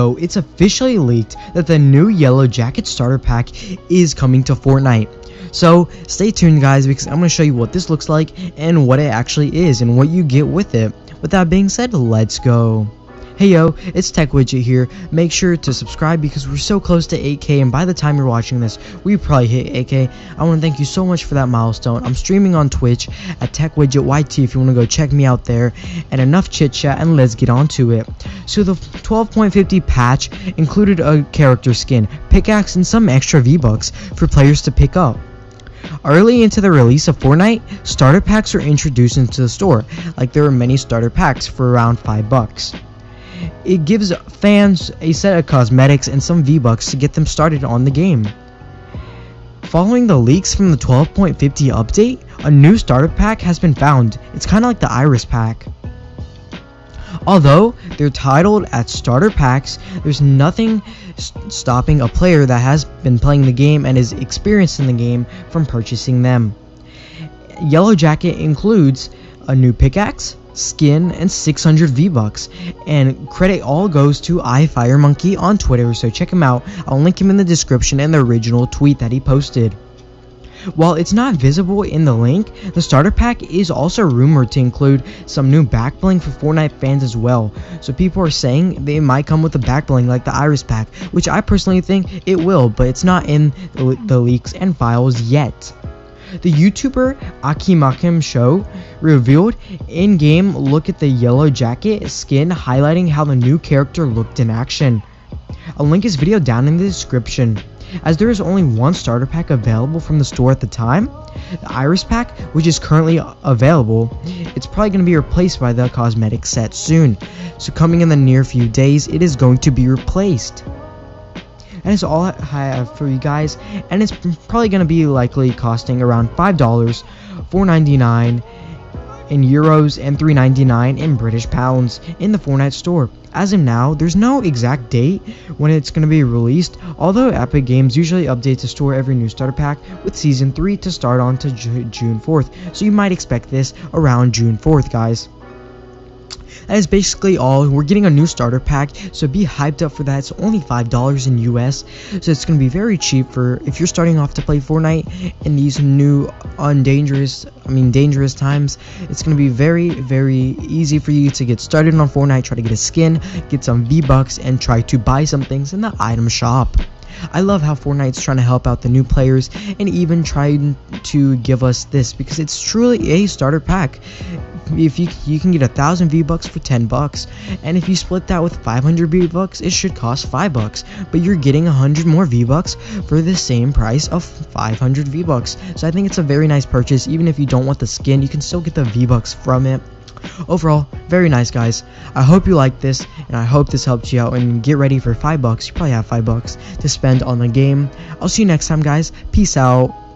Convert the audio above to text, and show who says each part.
Speaker 1: So it's officially leaked that the new Yellow Jacket starter pack is coming to Fortnite. So stay tuned guys because I'm going to show you what this looks like and what it actually is and what you get with it. With that being said, let's go. Hey yo, it's Tech Widget here. Make sure to subscribe because we're so close to 8k and by the time you're watching this, we probably hit 8k. I want to thank you so much for that milestone. I'm streaming on Twitch at Tech Widget YT if you want to go check me out there. And enough chit chat and let's get on to it. So the 12.50 patch included a character skin, pickaxe, and some extra V-Bucks for players to pick up. Early into the release of Fortnite, starter packs were introduced into the store, like there were many starter packs for around 5 bucks. It gives fans a set of cosmetics and some V-Bucks to get them started on the game. Following the leaks from the 12.50 update, a new starter pack has been found. It's kind of like the Iris pack. Although they're titled as starter packs, there's nothing st stopping a player that has been playing the game and is experienced in the game from purchasing them. Yellow Jacket includes a new pickaxe, skin, and 600 V-Bucks. And credit all goes to iFireMonkey on Twitter, so check him out. I'll link him in the description and the original tweet that he posted. While it's not visible in the link, the starter pack is also rumored to include some new backbling for Fortnite fans as well. So people are saying they might come with a backbling like the Iris pack, which I personally think it will, but it's not in the leaks and files yet. The YouTuber Akimakim Show revealed in-game look at the yellow jacket skin highlighting how the new character looked in action. I'll link his video down in the description. As there is only one starter pack available from the store at the time, the Iris pack, which is currently available, it's probably going to be replaced by the cosmetic set soon. So coming in the near few days, it is going to be replaced. That is all I have for you guys, and it's probably going to be likely costing around $5, $4.99 in euros and $3.99 in British pounds in the Fortnite store. As of now, there's no exact date when it's going to be released, although Epic Games usually updates the store every new starter pack with Season 3 to start on to June 4th, so you might expect this around June 4th, guys. That is basically all. We're getting a new starter pack, so be hyped up for that. It's only $5 in US, so it's going to be very cheap for if you're starting off to play Fortnite in these new undangerous, I mean dangerous times. It's going to be very, very easy for you to get started on Fortnite, try to get a skin, get some V-Bucks, and try to buy some things in the item shop. I love how Fortnite's trying to help out the new players and even trying to give us this because it's truly a starter pack. If you you can get a thousand V bucks for ten bucks, and if you split that with 500 V bucks, it should cost five bucks. But you're getting a hundred more V bucks for the same price of 500 V bucks. So I think it's a very nice purchase. Even if you don't want the skin, you can still get the V bucks from it. Overall, very nice guys. I hope you liked this, and I hope this helped you out. And get ready for five bucks. You probably have five bucks to spend on the game. I'll see you next time, guys. Peace out.